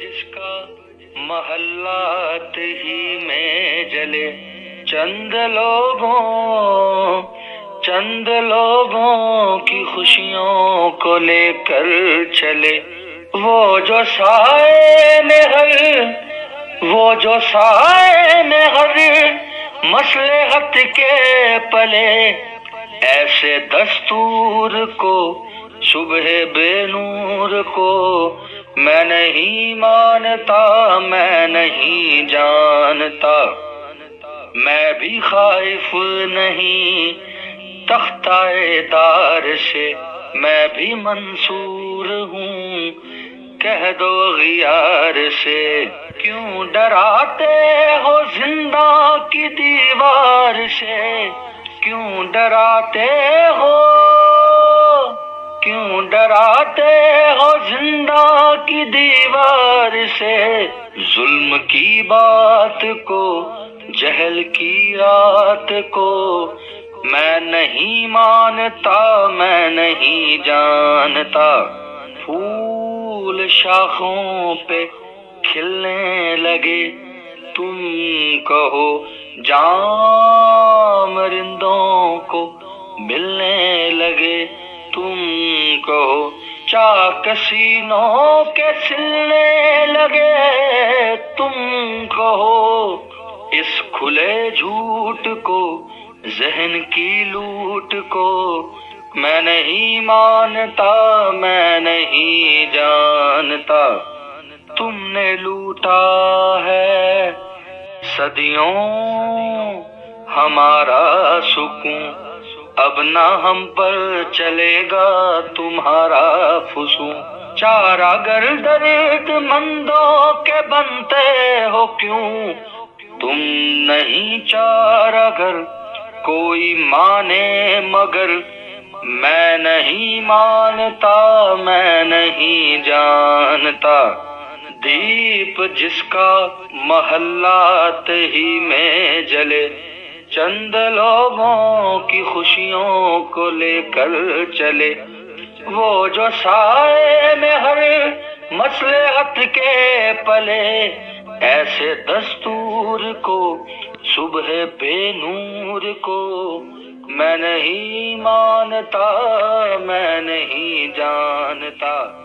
जिसका महल्लात ही में जले, चंद लोगों चंद लोगों की खुशियों को लेकर चले। वो जो साए में हर वो जो साए में हर मसले हत के पले ऐसे दस्तूर को, सुबह बेनूर को मैं नहीं मानता, मैं नहीं जानता। मैं भी खाइफ नहीं तख्ताए दार से मैं भी मंसूर हूँ। कह दो गियार से, क्यों डराते हो ज़िंदा की दीवार से? क्यों डराते हो? क्यों डराते हो ज़िंदा की दीवार से? जुल्म की बात को, जहल की रात को मैं नहीं मानता, मैं नहीं जानता। फूल शाखों पे खिलने लगे, तुम कहो, जाम मिलने लगे, तुम कहो, चाकसीनों के सिलने लगे, तुम कहो, इस खुले झूठ को, जहन की लूट को, मैं नहीं मानता, मैं नहीं जानता, तुमने लूटा है, सदियों हमारा सुकून। अब ना हम पर चलेगा तुम्हारा फुसू। चारा गर दर्द मंदों के बनते हो क्यों? तुम नहीं चारा घर कोई माने मगर। मैं नहीं मानता, मैं नहीं जानता। दीप जिसका महल्लात ही में जले चंद लोगों की खुशियों को लेकर चले। वो जो साए में हर मसले हत के पले, ऐसे दस्तूर को, सुबह बेनूर को, मैं नहीं मानता, मैं नहीं जानता।